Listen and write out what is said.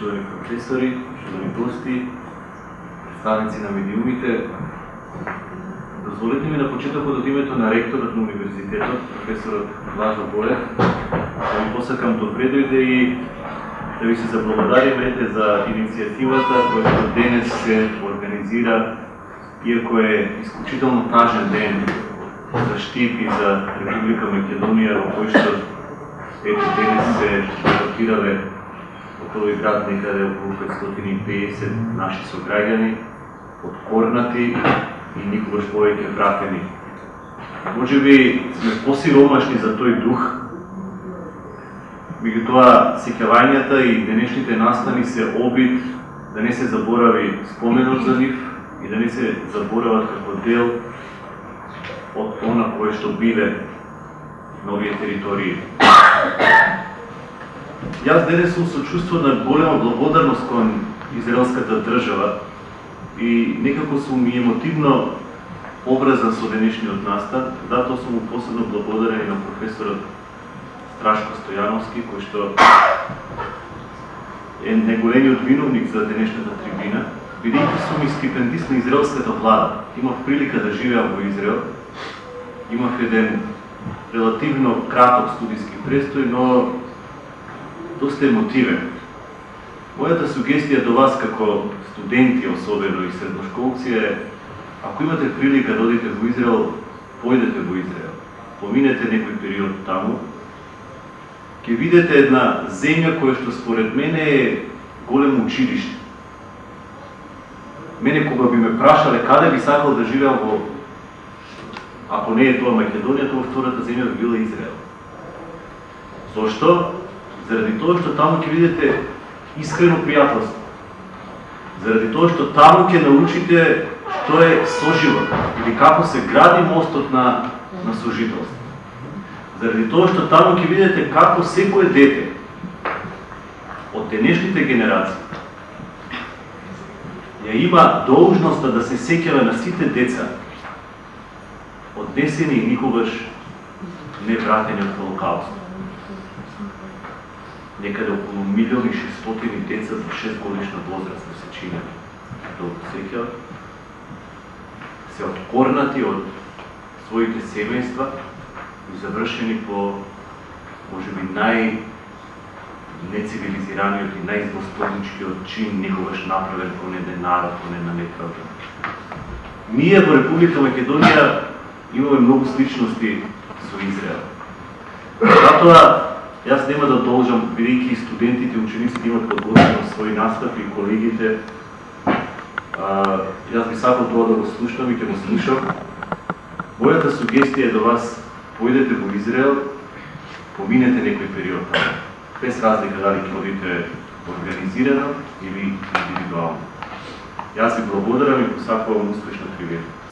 почитувани професори, почитувани гости, представници на медиумите, Дозволете ми да на почетокот од името на ректорот на универзитетот, професорот Влажо Боев, да ви посакам добре дојде и да ви се заблагодариме за иницијативата која денес се организира, иако е исклучително тажен ден да за Штип и за Република Македонија, во кој што ето денес се ротирале во тој град некаде околу 550 наши сограѓани, откорнати и никогаш повеќе вратени. Може би сме посиромашни за тој дух, меѓутоа сеќавањата и денешните настани се обид да не се заборави споменот за нив и да не се заборават како дел од она кое што биле на овие територии. Јас денес сум со чувство на голема благодарност кон израелската држава и некако сум и емотивно образан со денешниот настан, затоа сум му посебно благодарен на професорот Страшко Стојановски, кој што е најголемиот виновник за денешната трибина, бидејќи сум и стипендист на израелската влада. Имав прилика да живеам во Израел, имав еден релативно краток студиски престој, но доста емотивен. Мојата сугестија до вас како студенти особено и средношколци е ако имате прилика да одите во Израел, појдете во Израел. Поминете некој период таму, ќе видите една земја која што според мене е големо училиште. Мене кога би ме прашале каде би сакал да живеам во ако не е тоа Македонија, тоа втората земја би била Израел. Зошто? Заради тоа што таму ќе видите искрено пријателство заради тоа што таму ќе научите што е соживот или како се гради мостот на, на сожителство. Заради тоа што таму ќе видите како секое дете од денешните генерации ја има должноста да се сеќава на сите деца однесени и никогаш не вратени од Холокаустот некаде околу милион и шестотини деца за 6 годишна возраст се чинат до сеќа, се откорнати од своите семејства и завршени по можеби нај нецивилизираниот и најзлостодничкиот чин некогаш направен кон еден народ, кон една неправда. Ние во Република Македонија имаме многу сличности со Израел. Затоа Јас нема да должам, бидејќи студентите и учениците имат подготвено своји настави и колегите, а, јас би сакал тоа да го слушам и ќе го слушам. Мојата сугестија е до вас, појдете во Израел, поминете некој период таму, без разлика дали ќе одите организирано или индивидуално. Јас ви благодарам и посакувам успешна привета.